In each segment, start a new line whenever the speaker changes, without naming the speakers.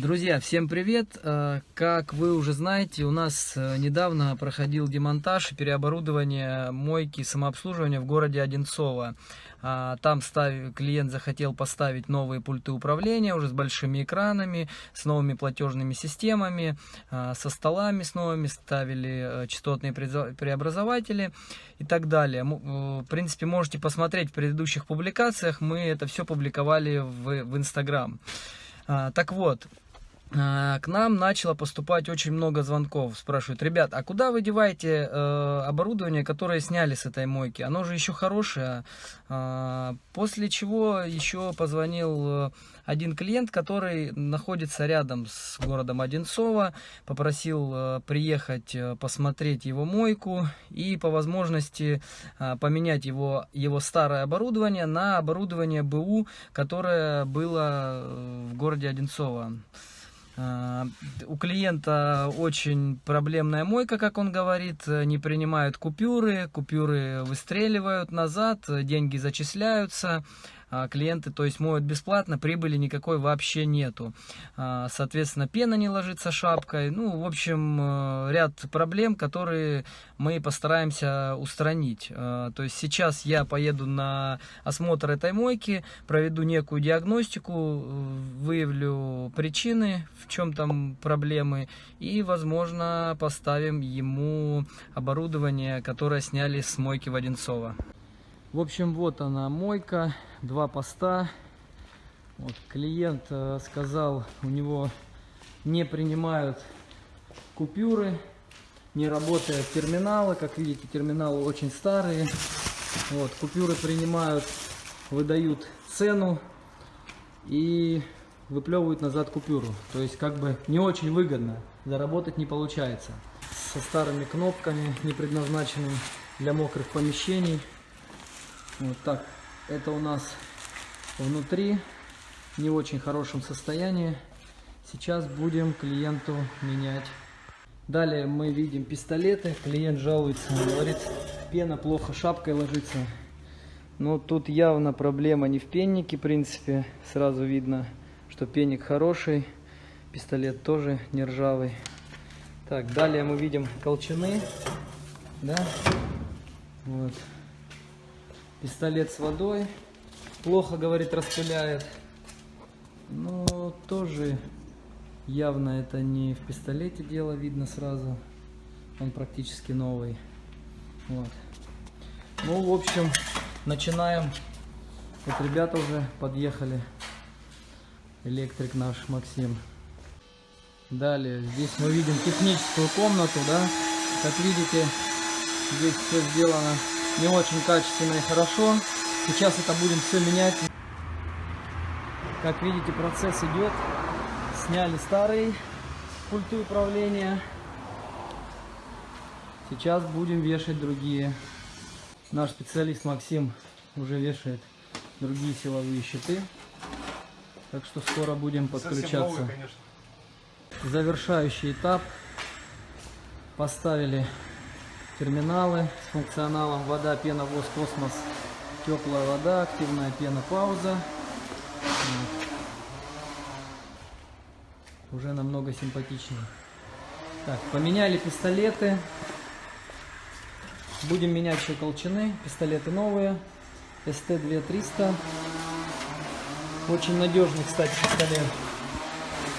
Друзья, всем привет! Э, как вы уже знаете, у нас э, недавно проходил демонтаж и переоборудование мойки самообслуживания в городе Одинцово. А, там клиент захотел поставить новые пульты управления уже с большими экранами, с новыми платежными системами, а, со столами с новыми, ставили э, частотные преобразователи и так далее. В принципе, можете посмотреть в предыдущих публикациях, мы это все публиковали в, в Instagram. А, так вот, к нам начало поступать очень много звонков. Спрашивают, ребят, а куда вы деваете э, оборудование, которое сняли с этой мойки? Оно же еще хорошее. Э, после чего еще позвонил э, один клиент, который находится рядом с городом Одинцово. Попросил э, приехать э, посмотреть его мойку и по возможности э, поменять его, его старое оборудование на оборудование БУ, которое было э, в городе Одинцово. А, у клиента очень проблемная мойка, как он говорит, не принимают купюры, купюры выстреливают назад, деньги зачисляются, клиенты, то есть моют бесплатно, прибыли никакой вообще нету. А, соответственно, пена не ложится шапкой. Ну, в общем, э, ряд проблем, которые мы постараемся устранить. А, то есть сейчас я поеду на осмотр этой мойки, проведу некую диагностику, выявлю причины, в чем там проблемы, и, возможно, поставим ему оборудование, которое сняли с мойки Воденцова. В общем, вот она мойка, два поста. Вот, клиент э, сказал, у него не принимают купюры, не работают терминалы. Как видите, терминалы очень старые. Вот, купюры принимают, выдают цену и выплевывают назад купюру. То есть, как бы не очень выгодно, заработать не получается. Со старыми кнопками, не предназначенными для мокрых помещений. Вот так. Это у нас внутри не в очень хорошем состоянии. Сейчас будем клиенту менять. Далее мы видим пистолеты. Клиент жалуется, говорит, пена плохо шапкой ложится. Но тут явно проблема не в пеннике, в принципе. Сразу видно, что пенник хороший. Пистолет тоже не ржавый. Так, далее мы видим колчаны. Да? Вот. Пистолет с водой. Плохо, говорит, распыляет. Но тоже явно это не в пистолете дело, видно сразу. Он практически новый. Вот. Ну, в общем, начинаем. Вот ребята уже подъехали. Электрик наш Максим. Далее, здесь мы видим техническую комнату, да. Как видите, здесь все сделано не очень качественно и хорошо. Сейчас это будем все менять. Как видите, процесс идет. Сняли старые пульты управления. Сейчас будем вешать другие. Наш специалист Максим уже вешает другие силовые щиты. Так что скоро будем подключаться. Новые, Завершающий этап. Поставили терминалы с функционалом вода, пена, воз, космос, теплая вода, активная пена, пауза. Уже намного симпатичнее. Так, поменяли пистолеты. Будем менять еще колчаны. Пистолеты новые. СТ-2300. Очень надежный, кстати, пистолет.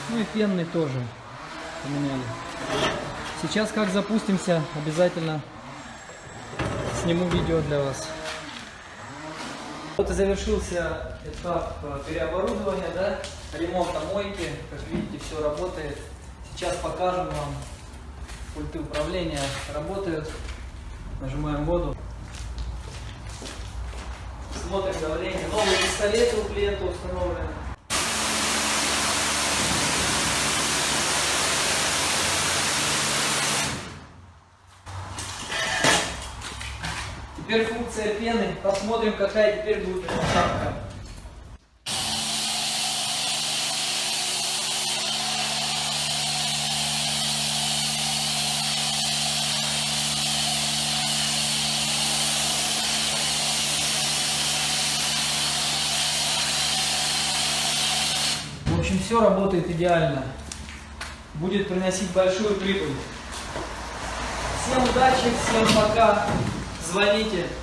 Ну и пенный тоже поменяли. Сейчас как запустимся, обязательно сниму видео для вас. Вот и завершился этап э, переоборудования, да, ремонта мойки. Как видите, все работает. Сейчас покажем вам. Пульты управления работают. Нажимаем воду. Смотрим давление. Новые пистолеты у клиента установлены. Теперь функция пены. Посмотрим, какая теперь будет шапка. общем, все работает идеально. Будет приносить большую прибыль. Всем удачи, всем пока. Звоните.